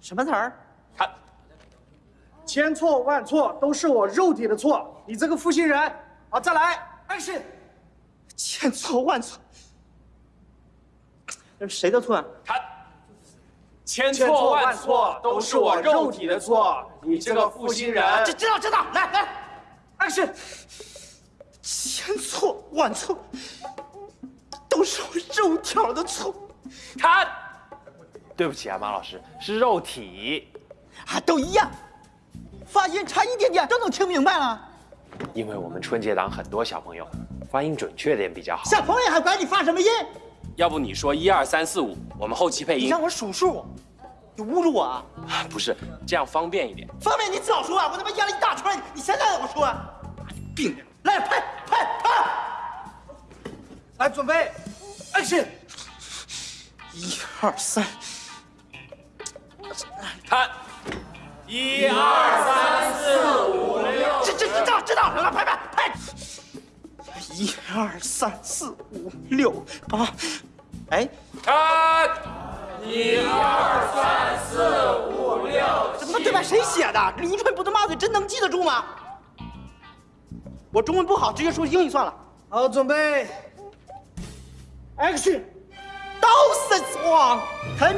什么词儿？看，千错万错都是我肉体的错，你这个负心人！好，再来，action！千错万错，这是谁的错啊？看，千错万错都是我肉体的错，你这个负心人！知知道知道，来来，action！千错万错都是我肉条的错。看，对不起啊，马老师，是肉体，啊，都一样，发音差一点点都能听明白了。因为我们春节档很多小朋友发音准确点比较好。小朋友还管你发什么音？要不你说一二三四五，我们后期配音。你让我数数，你侮辱我啊？不是，这样方便一点。方便你早说啊！我他妈咽了一大串，你现在让我说啊？病人，来拍拍拍！来准备，action！一二三，看，一二三四五六，知知知道知道，来拍拍拍！一二三四五六八，哎，看，一二三四五六，怎么对白谁写的？驴唇不对马嘴，真能记得住吗？我中文不好，直接说英语算了。好，准备，action！刀神壮，看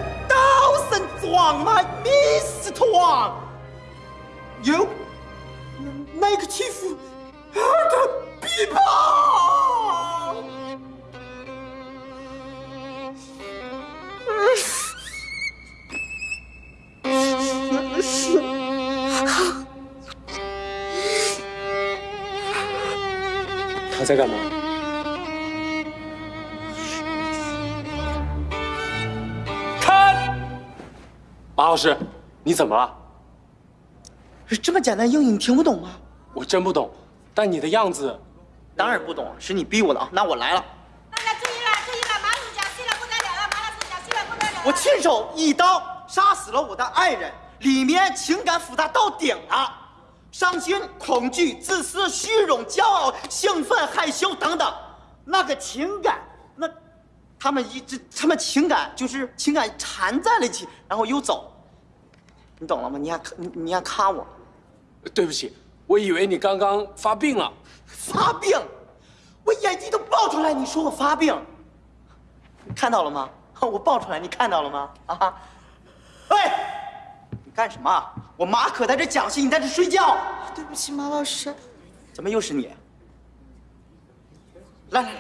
刀神壮吗？Miss 壮，有那个欺负马老师，你怎么了？这么简单英语你听不懂吗？我真不懂，但你的样子，当然不懂，是你逼我的啊！那我来了，大家注意了，注意了，马主讲戏了不得了了，马老师讲戏了不得了了。我亲手一刀杀死了我的爱人，里面情感复杂到顶了，伤心、恐惧、自私、虚荣、骄傲、兴奋、害羞等等，那个情感，那他们一直，他们情感就是情感缠在了一起，然后又走，你懂了吗？你还你你还卡我，对不起，我以为你刚刚发病了。发病，我眼睛都爆出来，你说我发病，你看到了吗？我爆出来，你看到了吗？啊！喂，你干什么？我马可在这讲戏，你在这睡觉。对不起，马老师。怎么又是你？来来来，